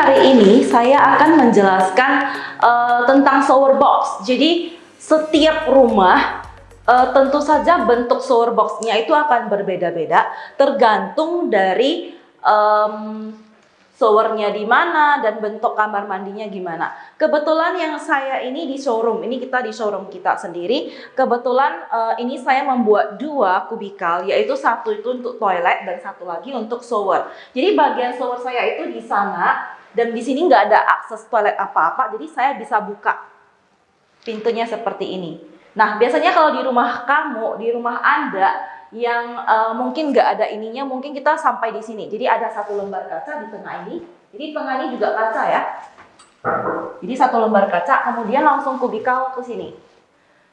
hari ini saya akan menjelaskan uh, tentang shower box. Jadi setiap rumah uh, tentu saja bentuk shower boxnya itu akan berbeda-beda tergantung dari um, showernya di mana dan bentuk kamar mandinya gimana. Kebetulan yang saya ini di showroom, ini kita di showroom kita sendiri. Kebetulan uh, ini saya membuat dua kubikal, yaitu satu itu untuk toilet dan satu lagi untuk shower. Jadi bagian shower saya itu di sana dan di sini nggak ada akses toilet apa-apa, jadi saya bisa buka pintunya seperti ini. Nah biasanya kalau di rumah kamu, di rumah anda yang uh, mungkin nggak ada ininya, mungkin kita sampai di sini. Jadi ada satu lembar kaca di tengah ini. Jadi tengah ini juga kaca ya. Jadi satu lembar kaca, kemudian langsung kubikal ke sini.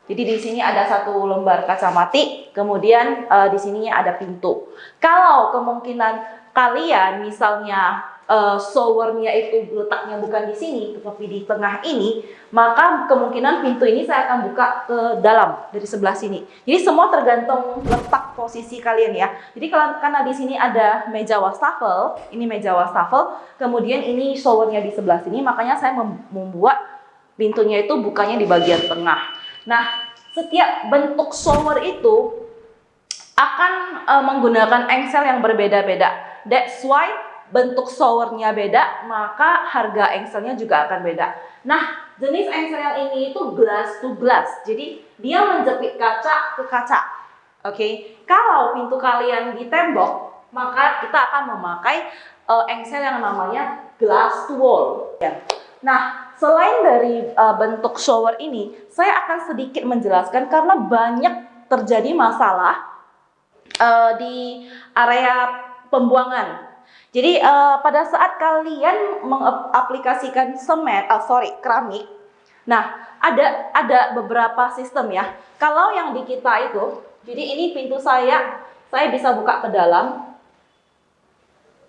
Jadi di sini ada satu lembar kaca mati, kemudian uh, di sininya ada pintu. Kalau kemungkinan kalian misalnya uh, showernya itu letaknya bukan di sini, tetapi di tengah ini, maka kemungkinan pintu ini saya akan buka ke dalam dari sebelah sini. Jadi semua tergantung letak posisi kalian ya. Jadi kalau karena di sini ada meja wastafel, ini meja wastafel, kemudian ini showernya di sebelah sini, makanya saya membuat pintunya itu bukanya di bagian tengah. Nah, setiap bentuk shower itu akan uh, menggunakan engsel yang berbeda-beda. That's why bentuk showernya beda, maka harga engselnya juga akan beda. Nah, jenis engsel yang ini itu glass to glass. Jadi, dia menjepit kaca ke kaca. Oke, okay? kalau pintu kalian di tembok, maka kita akan memakai uh, engsel yang namanya glass to wall. Ya. Nah, selain dari uh, bentuk shower ini, saya akan sedikit menjelaskan karena banyak terjadi masalah uh, di area pembuangan jadi uh, pada saat kalian mengaplikasikan semen, oh sorry, keramik, nah ada ada beberapa sistem ya. Kalau yang di kita itu, jadi ini pintu saya, saya bisa buka ke dalam,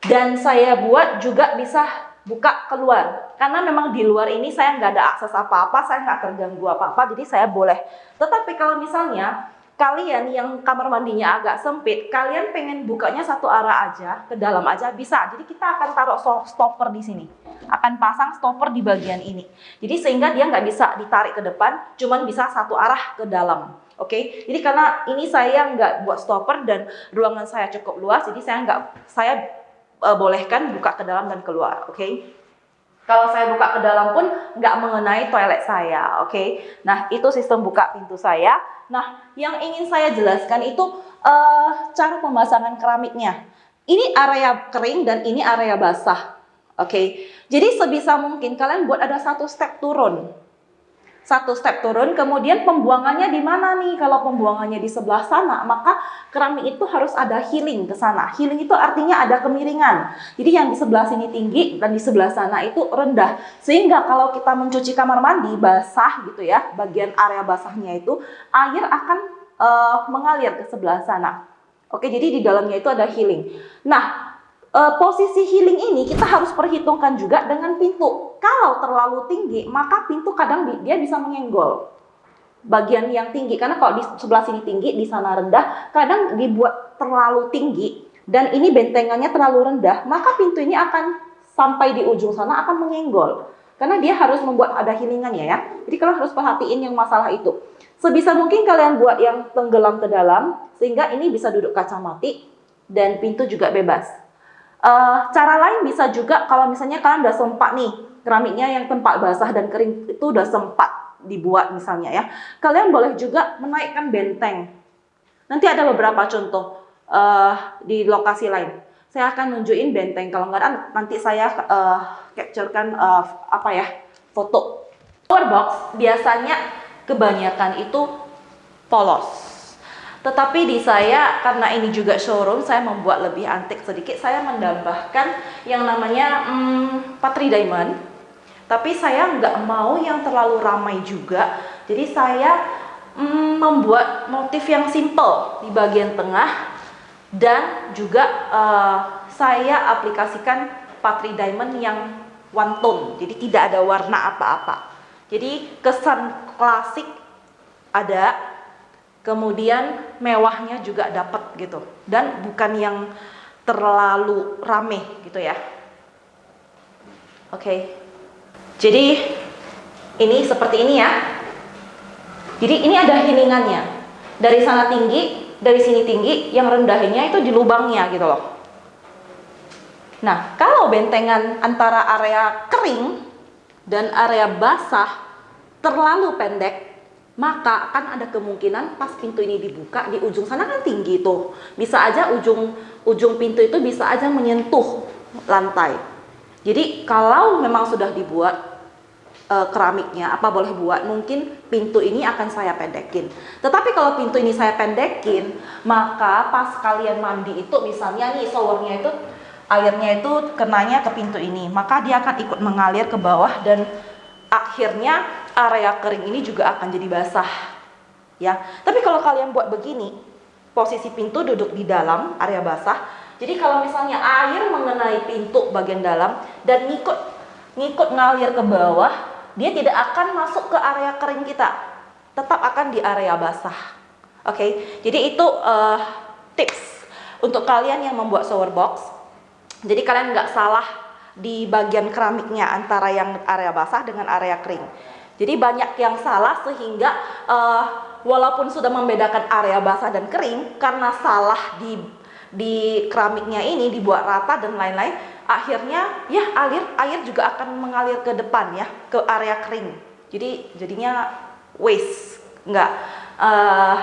dan saya buat juga bisa buka keluar. Karena memang di luar ini saya nggak ada akses apa-apa, saya nggak terganggu apa-apa, jadi saya boleh. Tetapi kalau misalnya kalian yang kamar mandinya agak sempit, kalian pengen bukanya satu arah aja, ke dalam aja bisa. Jadi kita akan taruh stopper di sini. Akan pasang stopper di bagian ini. Jadi sehingga dia nggak bisa ditarik ke depan, cuman bisa satu arah ke dalam. Oke, okay? jadi karena ini saya nggak buat stopper dan ruangan saya cukup luas, jadi saya nggak saya uh, bolehkan buka ke dalam dan keluar. Oke, okay? Kalau saya buka ke dalam pun nggak mengenai toilet saya, oke? Okay? Nah, itu sistem buka pintu saya. Nah, yang ingin saya jelaskan itu uh, cara pemasangan keramiknya. Ini area kering dan ini area basah, oke? Okay? Jadi sebisa mungkin kalian buat ada satu step turun satu step turun, kemudian pembuangannya di mana nih? Kalau pembuangannya di sebelah sana, maka keramik itu harus ada healing ke sana. Healing itu artinya ada kemiringan. Jadi yang di sebelah sini tinggi dan di sebelah sana itu rendah. Sehingga kalau kita mencuci kamar mandi basah gitu ya, bagian area basahnya itu air akan uh, mengalir ke sebelah sana. Oke, jadi di dalamnya itu ada healing. Nah, uh, posisi healing ini kita harus perhitungkan juga dengan pintu. Kalau terlalu tinggi, maka pintu kadang dia bisa menyenggol bagian yang tinggi karena kalau di sebelah sini tinggi, di sana rendah, kadang dibuat terlalu tinggi dan ini bentengannya terlalu rendah, maka pintu ini akan sampai di ujung sana akan menyenggol. Karena dia harus membuat ada healingannya ya. Jadi kalian harus perhatiin yang masalah itu. Sebisa mungkin kalian buat yang tenggelam ke dalam sehingga ini bisa duduk kaca mati dan pintu juga bebas. Uh, cara lain bisa juga kalau misalnya kalian udah sempat nih keramiknya yang tempat basah dan kering itu udah sempat dibuat misalnya ya. Kalian boleh juga menaikkan benteng. Nanti ada beberapa contoh uh, di lokasi lain. Saya akan nunjukin benteng. Kalau nggak nanti saya uh, capturekan uh, apa ya foto. Power box biasanya kebanyakan itu polos tetapi di saya, karena ini juga showroom, saya membuat lebih antik sedikit. Saya menambahkan yang namanya hmm, Patri Diamond. Tapi saya nggak mau yang terlalu ramai juga. Jadi saya hmm, membuat motif yang simple di bagian tengah. Dan juga uh, saya aplikasikan Patri Diamond yang one tone. Jadi tidak ada warna apa-apa. Jadi kesan klasik ada kemudian mewahnya juga dapat gitu dan bukan yang terlalu rame gitu ya Oke. Jadi ini seperti ini ya. Jadi ini ada hiningannya. Dari sana tinggi, dari sini tinggi, yang rendahnya itu di lubangnya gitu loh. Nah, kalau bentengan antara area kering dan area basah terlalu pendek, maka akan ada kemungkinan pas pintu ini dibuka di ujung sana kan tinggi tuh. Bisa aja ujung ujung pintu itu bisa aja menyentuh lantai. Jadi kalau memang sudah dibuat uh, keramiknya apa boleh buat mungkin pintu ini akan saya pendekin tetapi kalau pintu ini saya pendekin maka pas kalian mandi itu misalnya nih showernya itu airnya itu kenanya ke pintu ini maka dia akan ikut mengalir ke bawah dan akhirnya area kering ini juga akan jadi basah ya tapi kalau kalian buat begini posisi pintu duduk di dalam area basah jadi kalau misalnya air mengenai pintu bagian dalam dan ngikut ngikut ngalir ke bawah dia tidak akan masuk ke area kering kita tetap akan di area basah oke okay? jadi itu uh, tips untuk kalian yang membuat shower box jadi kalian nggak salah di bagian keramiknya antara yang area basah dengan area kering. Jadi banyak yang salah sehingga uh, walaupun sudah membedakan area basah dan kering karena salah di di keramiknya ini dibuat rata dan lain-lain, akhirnya ya alir air juga akan mengalir ke depan ya ke area kering. Jadi jadinya waste, nggak uh,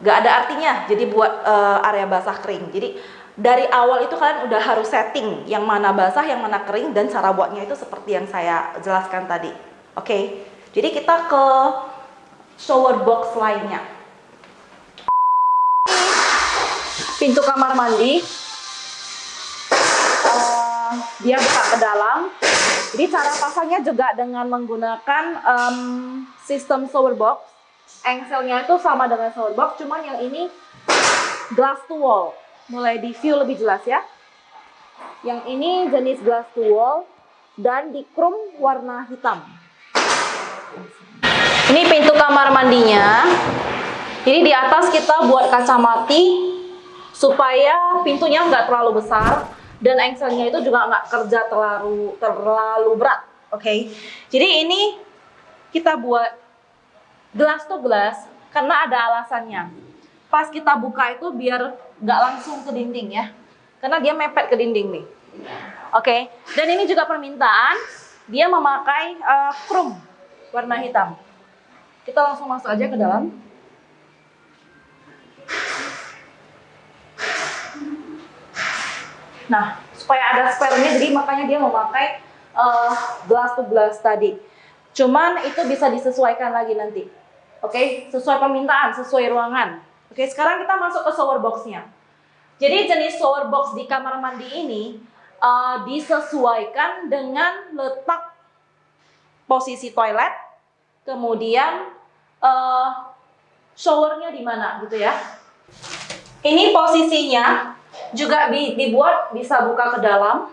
nggak ada artinya. Jadi buat uh, area basah kering. Jadi dari awal itu kalian udah harus setting yang mana basah, yang mana kering dan cara buatnya itu seperti yang saya jelaskan tadi. Oke. Okay? Jadi kita ke shower box lainnya. Pintu kamar mandi. Uh, dia buka ke dalam. Jadi cara pasangnya juga dengan menggunakan um, sistem shower box. Engselnya itu sama dengan shower box, cuman yang ini glass to wall mulai di view lebih jelas ya. Yang ini jenis glass to wall dan di chrome warna hitam. Ini pintu kamar mandinya. Jadi di atas kita buat kaca mati supaya pintunya nggak terlalu besar dan engselnya itu juga nggak kerja terlalu terlalu berat. Oke. Okay? Jadi ini kita buat glass to glass karena ada alasannya. Pas kita buka itu biar nggak langsung ke dinding ya karena dia mepet ke dinding nih oke okay. dan ini juga permintaan dia memakai uh, chrome warna hitam. Kita langsung masuk aja ke dalam. Nah supaya ada spare-nya jadi makanya dia memakai uh, glass to glass tadi. Cuman itu bisa disesuaikan lagi nanti. Oke? Okay? sesuai permintaan sesuai ruangan. Oke, sekarang kita masuk ke shower box-nya. Jadi jenis shower box di kamar mandi ini uh, disesuaikan dengan letak posisi toilet, kemudian uh, showernya di mana gitu ya. Ini posisinya juga dibuat bisa buka ke dalam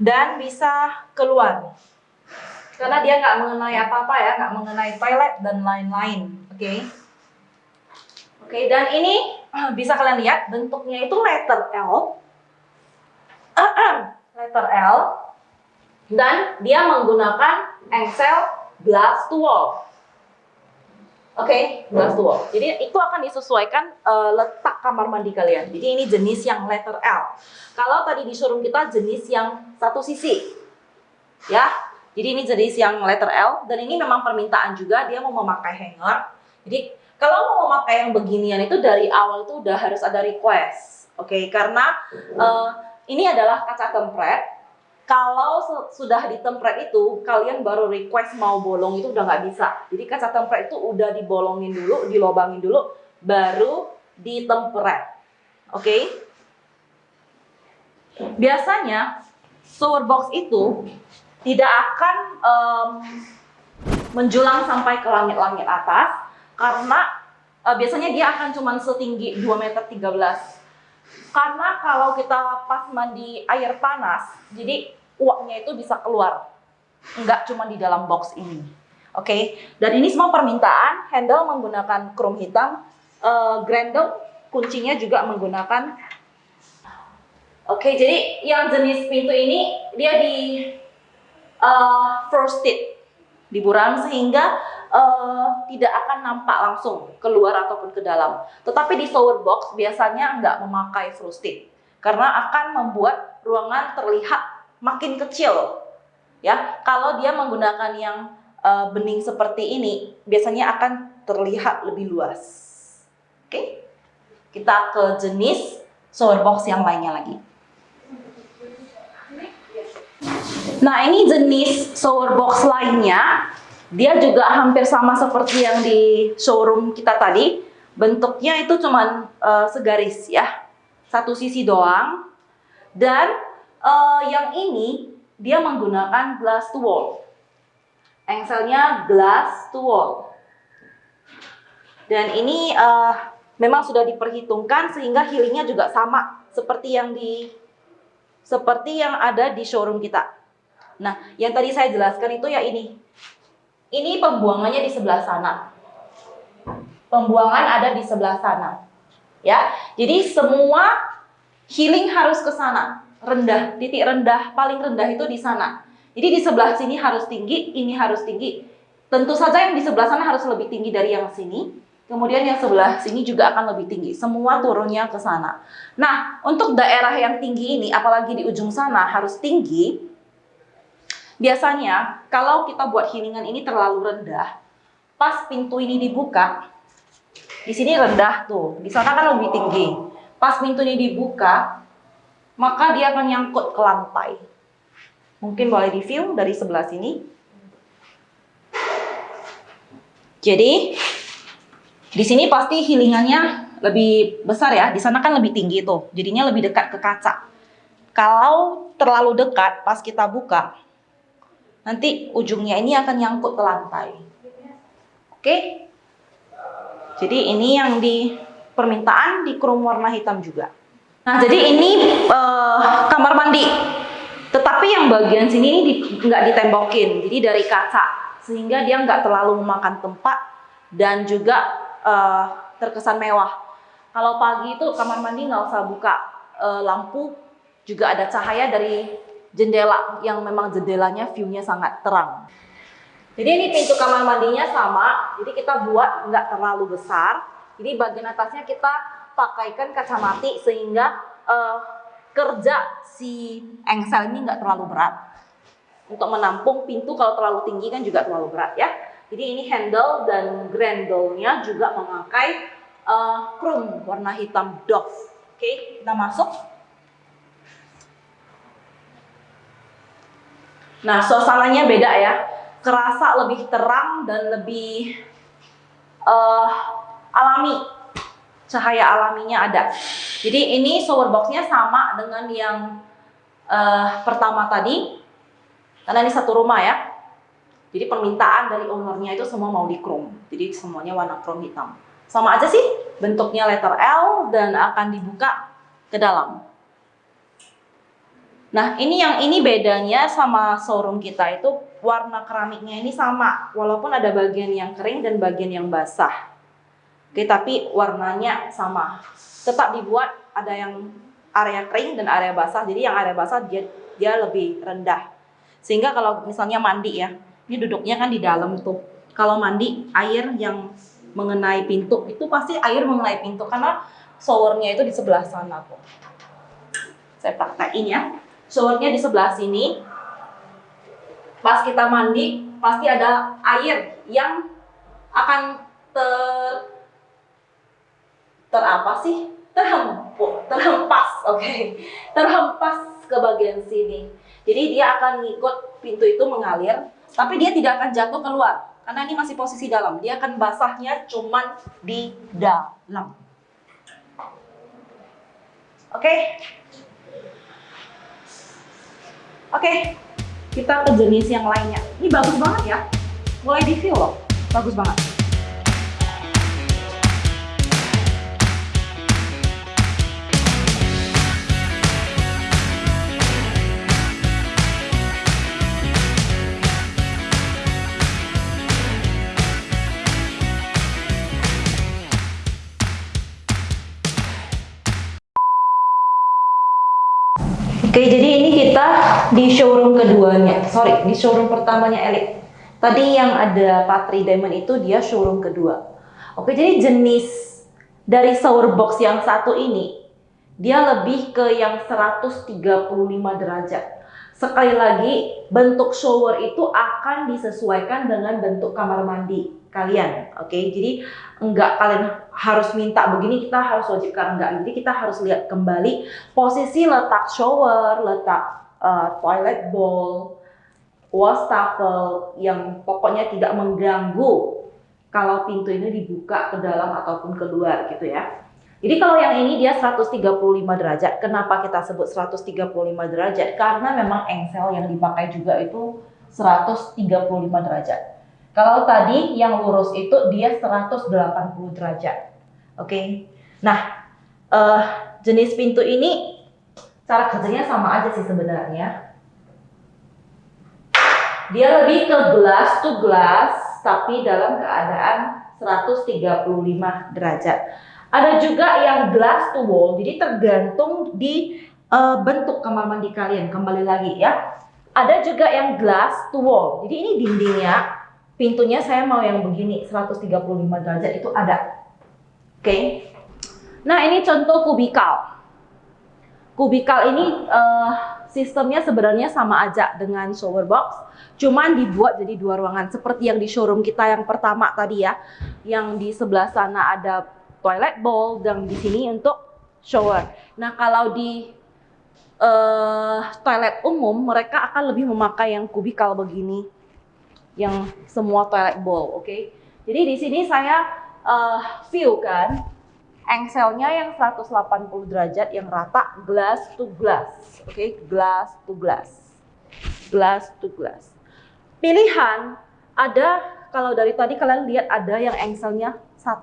dan bisa keluar. Karena dia nggak mengenai apa-apa ya, nggak mengenai toilet dan lain-lain. Oke. Okay? Oke, dan ini bisa kalian lihat bentuknya itu letter L. letter L. Dan dia menggunakan engsel glass to wall. Oke, okay, glass to wall. Jadi itu akan disesuaikan uh, letak kamar mandi kalian. Jadi ini jenis yang letter L. Kalau tadi di showroom kita jenis yang satu sisi. Ya. Jadi ini jenis yang letter L dan ini memang permintaan juga dia mau memakai hanger. Jadi kalau mau memakai yang beginian itu dari awal itu udah harus ada request, oke? Okay? Karena uh, ini adalah kaca tempret. Kalau sudah ditempret itu, kalian baru request mau bolong itu udah nggak bisa. Jadi kaca tempret itu udah dibolongin dulu, dilobangin dulu, baru ditempret, oke? Okay? Biasanya shower box itu tidak akan um, menjulang sampai ke langit-langit atas, karena uh, biasanya dia akan cuma setinggi 2 meter 13 karena kalau kita pas mandi air panas jadi uapnya itu bisa keluar nggak cuma di dalam box ini oke okay? dan ini semua permintaan handle menggunakan chrome hitam uh, grendel kuncinya juga menggunakan oke okay, jadi yang jenis pintu ini dia di uh, frosted di buram sehingga uh, tidak akan nampak langsung keluar ataupun ke dalam. Tetapi di shower box biasanya nggak memakai frosted karena akan membuat ruangan terlihat makin kecil. Ya, kalau dia menggunakan yang uh, bening seperti ini, biasanya akan terlihat lebih luas. Oke, kita ke jenis shower box yang lainnya lagi. Nah, ini jenis shower box lainnya. Dia juga hampir sama seperti yang di showroom kita tadi. Bentuknya itu cuman uh, segaris ya. Satu sisi doang. Dan uh, yang ini dia menggunakan glass to wall. Engselnya glass to wall. Dan ini uh, memang sudah diperhitungkan sehingga healingnya juga sama seperti yang di seperti yang ada di showroom kita. Nah, yang tadi saya jelaskan itu ya ini. Ini pembuangannya di sebelah sana. Pembuangan ada di sebelah sana. Ya. Jadi semua healing harus ke sana. Rendah, titik rendah, paling rendah itu di sana. Jadi di sebelah sini harus tinggi, ini harus tinggi. Tentu saja yang di sebelah sana harus lebih tinggi dari yang sini. Kemudian yang sebelah sini juga akan lebih tinggi. Semua turunnya ke sana. Nah, untuk daerah yang tinggi ini, apalagi di ujung sana harus tinggi, Biasanya kalau kita buat healingan ini terlalu rendah, pas pintu ini dibuka, di sini rendah tuh, di sana kan lebih tinggi. Pas pintu ini dibuka, maka dia akan nyangkut ke lantai. Mungkin boleh di view dari sebelah sini. Jadi di sini pasti healingannya lebih besar ya. Di sana kan lebih tinggi tuh, jadinya lebih dekat ke kaca. Kalau terlalu dekat pas kita buka, nanti ujungnya ini akan nyangkut ke lantai. Oke? Jadi ini yang di permintaan di krom warna hitam juga. Nah, jadi ini uh, kamar mandi. Tetapi yang bagian sini ini di, nggak ditembokin, jadi dari kaca, sehingga dia nggak terlalu memakan tempat dan juga uh, terkesan mewah. Kalau pagi itu kamar mandi nggak usah buka uh, lampu, juga ada cahaya dari jendela yang memang jendelanya view-nya sangat terang. Jadi ini pintu kamar mandinya sama, jadi kita buat nggak terlalu besar. Jadi bagian atasnya kita pakaikan kaca mati sehingga uh, kerja si engsel ini nggak terlalu berat. Untuk menampung pintu kalau terlalu tinggi kan juga terlalu berat ya. Jadi ini handle dan grendel-nya juga memakai uh, chrome warna hitam doff. Oke, kita masuk. Nah, suasananya beda ya. Kerasa lebih terang dan lebih uh, alami. Cahaya alaminya ada. Jadi ini shower boxnya sama dengan yang uh, pertama tadi. Karena ini satu rumah ya. Jadi permintaan dari ownernya itu semua mau di chrome. Jadi semuanya warna chrome hitam. Sama aja sih bentuknya letter L dan akan dibuka ke dalam. Nah, ini yang ini bedanya sama showroom kita itu warna keramiknya ini sama, walaupun ada bagian yang kering dan bagian yang basah. Oke, tapi warnanya sama. Tetap dibuat ada yang area kering dan area basah. Jadi yang area basah dia dia lebih rendah. Sehingga kalau misalnya mandi ya, ini duduknya kan di dalam tuh. Kalau mandi air yang mengenai pintu itu pasti air mengenai pintu karena showernya itu di sebelah sana tuh. Saya praktekin ya showernya di sebelah sini. Pas kita mandi, pasti ada air yang akan ter ter apa sih? Terhempus, terhempas, oke. Okay. Terhempas ke bagian sini. Jadi dia akan ngikut pintu itu mengalir, tapi dia tidak akan jatuh keluar karena ini masih posisi dalam. Dia akan basahnya cuman di dalam. Oke. Okay? Oke, kita ke jenis yang lainnya. Ini bagus banget ya. Mulai di feel loh. Bagus banget. Oke, jadi ini kita di showroom keduanya, sorry, di showroom pertamanya Elite. Tadi yang ada Patri Diamond itu dia showroom kedua. Oke, jadi jenis dari shower box yang satu ini, dia lebih ke yang 135 derajat. Sekali lagi, bentuk shower itu akan disesuaikan dengan bentuk kamar mandi kalian. Oke, jadi enggak kalian harus minta begini, kita harus wajibkan enggak. Jadi kita harus lihat kembali posisi letak shower, letak uh, toilet bowl, wastafel yang pokoknya tidak mengganggu kalau pintu ini dibuka ke dalam ataupun keluar gitu ya. Jadi kalau yang ini dia 135 derajat. Kenapa kita sebut 135 derajat? Karena memang engsel yang dipakai juga itu 135 derajat. Kalau tadi yang lurus itu dia 180 derajat. Oke. Okay? Nah, uh, jenis pintu ini cara kerjanya sama aja sih sebenarnya. Dia lebih ke glass to glass, tapi dalam keadaan 135 derajat. Ada juga yang glass to wall, jadi tergantung di uh, bentuk kamar mandi kalian. Kembali lagi ya. Ada juga yang glass to wall, jadi ini dindingnya, pintunya saya mau yang begini, 135 derajat itu ada. Oke. Okay. Nah ini contoh kubikal kubikal ini uh, sistemnya sebenarnya sama aja dengan shower box, cuman dibuat jadi dua ruangan seperti yang di showroom kita yang pertama tadi ya, yang di sebelah sana ada toilet bowl dan di sini untuk shower. Nah kalau di uh, toilet umum mereka akan lebih memakai yang kubikal begini, yang semua toilet bowl, oke? Okay? Jadi di sini saya uh, view kan engselnya yang 180 derajat yang rata glass to glass. Oke, okay? glass to glass. Glass to glass. Pilihan ada kalau dari tadi kalian lihat ada yang engselnya 1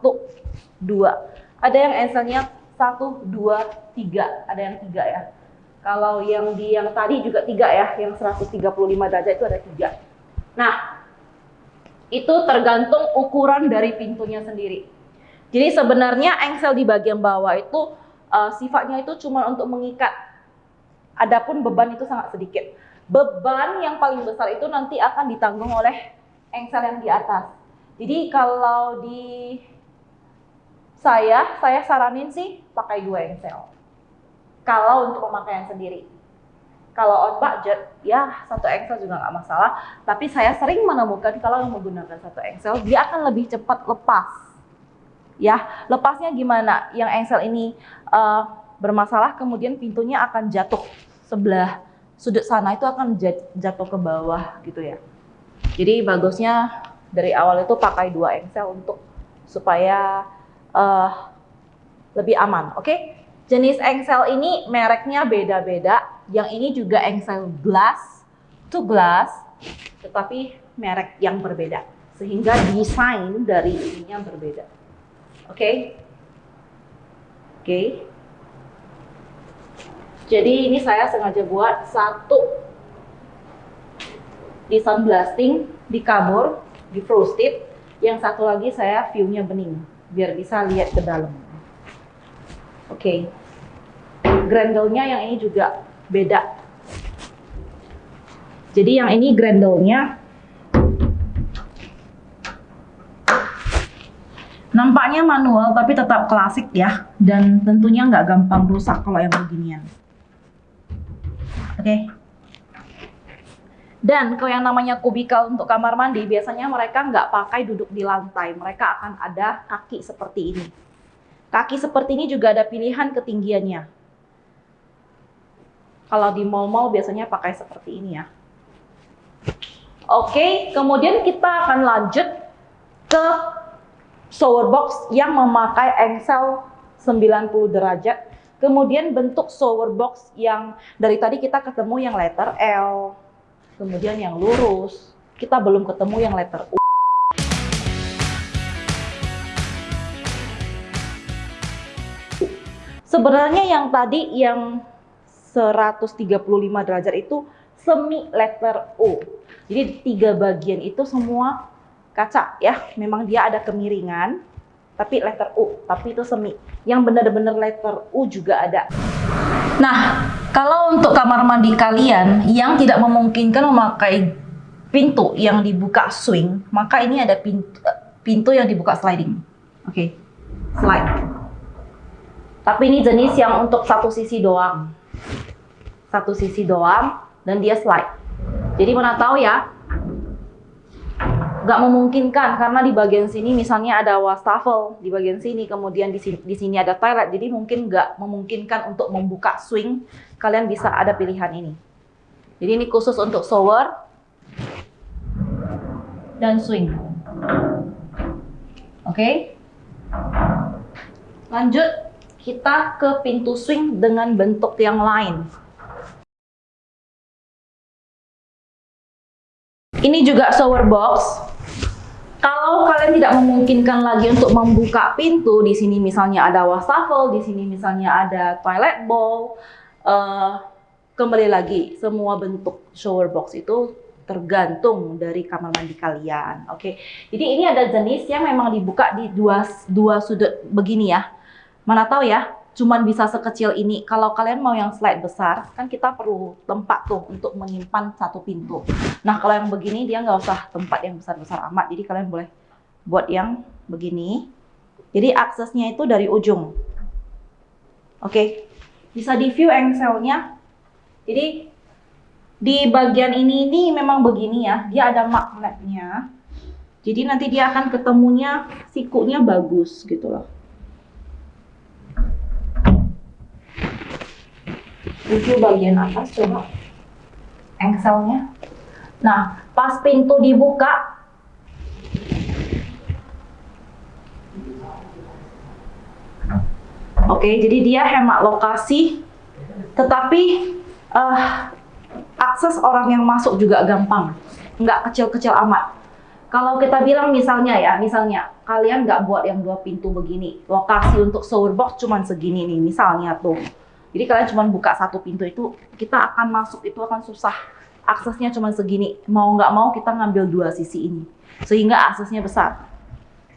2. Ada yang engselnya 1 2 3. Ada yang 3 ya. Kalau yang di yang tadi juga 3 ya, yang 135 derajat itu ada 3. Nah, itu tergantung ukuran dari pintunya sendiri. Jadi sebenarnya engsel di bagian bawah itu uh, sifatnya itu cuma untuk mengikat. Adapun beban itu sangat sedikit. Beban yang paling besar itu nanti akan ditanggung oleh engsel yang di atas. Jadi kalau di saya, saya saranin sih pakai dua engsel. Kalau untuk pemakaian sendiri. Kalau on budget, ya satu engsel juga nggak masalah. Tapi saya sering menemukan kalau menggunakan satu engsel, dia akan lebih cepat lepas ya lepasnya gimana yang engsel ini uh, bermasalah kemudian pintunya akan jatuh sebelah sudut sana itu akan jatuh ke bawah gitu ya jadi bagusnya dari awal itu pakai dua engsel untuk supaya uh, lebih aman oke okay? Jenis engsel ini mereknya beda-beda yang ini juga engsel glass to glass tetapi merek yang berbeda sehingga desain dari ininya berbeda Oke? Okay? Oke. Okay. Jadi ini saya sengaja buat satu di sunblasting, di kamur, di frosted. Yang satu lagi saya view-nya bening, biar bisa lihat ke dalam. Oke. Okay. Grendel-nya yang ini juga beda. Jadi yang ini grendel-nya Nampaknya manual tapi tetap klasik ya dan tentunya nggak gampang rusak kalau yang beginian. Oke. Okay. Dan kalau yang namanya kubikal untuk kamar mandi biasanya mereka nggak pakai duduk di lantai, mereka akan ada kaki seperti ini. Kaki seperti ini juga ada pilihan ketinggiannya. Kalau di mall-mall biasanya pakai seperti ini ya. Oke, kemudian kita akan lanjut ke shower box yang memakai engsel 90 derajat. Kemudian bentuk shower box yang dari tadi kita ketemu yang letter L, kemudian yang lurus. Kita belum ketemu yang letter U. Sebenarnya yang tadi yang 135 derajat itu semi letter U. Jadi tiga bagian itu semua kaca ya. Memang dia ada kemiringan, tapi letter U, tapi itu semi. Yang benar-benar letter U juga ada. Nah, Kalau untuk kamar mandi kalian yang tidak memungkinkan memakai pintu yang dibuka swing, maka ini ada pintu, pintu yang dibuka sliding. Oke, okay. slide. Tapi ini jenis yang untuk satu sisi doang. Satu sisi doang dan dia slide. Jadi mana tahu ya, nggak memungkinkan karena di bagian sini misalnya ada wastafel di bagian sini kemudian di sini, di sini ada toilet jadi mungkin nggak memungkinkan untuk membuka swing kalian bisa ada pilihan ini jadi ini khusus untuk shower dan swing oke okay? lanjut kita ke pintu swing dengan bentuk yang lain ini juga shower box kalau kalian tidak memungkinkan lagi untuk membuka pintu, di sini misalnya ada wastafel, di sini misalnya ada toilet bowl, uh, kembali lagi semua bentuk shower box itu tergantung dari kamar mandi kalian. Oke, okay? jadi ini ada jenis yang memang dibuka di dua dua sudut begini ya. Mana tahu ya, cuman bisa sekecil ini. Kalau kalian mau yang slide besar, kan kita perlu tempat tuh untuk menyimpan satu pintu. Nah, kalau yang begini dia nggak usah tempat yang besar-besar amat. Jadi kalian boleh buat yang begini. Jadi aksesnya itu dari ujung. Oke, bisa di view engselnya. Jadi di bagian ini ini memang begini ya, dia ada magnetnya. Jadi nanti dia akan ketemunya sikunya bagus gitu loh. Review bagian atas coba engselnya. Nah, pas pintu dibuka, Oke, okay, jadi dia hemat lokasi, tetapi uh, akses orang yang masuk juga gampang, nggak kecil-kecil amat. Kalau kita bilang misalnya ya, misalnya kalian nggak buat yang dua pintu begini, lokasi untuk shower box cuma segini nih, misalnya tuh. Jadi kalian cuma buka satu pintu itu, kita akan masuk itu akan susah. Aksesnya cuma segini. Mau nggak mau kita ngambil dua sisi ini. Sehingga aksesnya besar.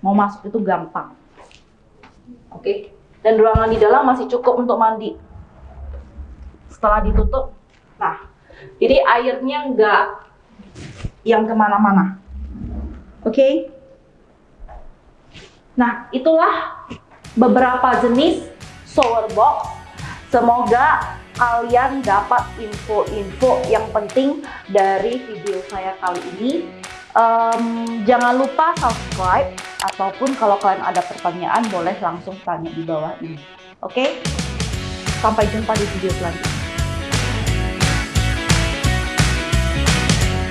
Mau masuk itu gampang. Oke. Dan ruangan di dalam masih cukup untuk mandi. Setelah ditutup, nah, jadi airnya nggak yang ke mana-mana. Oke. Nah, itulah beberapa jenis shower box Semoga kalian dapat info-info yang penting dari video saya kali ini. Um, jangan lupa subscribe ataupun kalau kalian ada pertanyaan boleh langsung tanya di bawah ini. Oke? Okay? Sampai jumpa di video selanjutnya.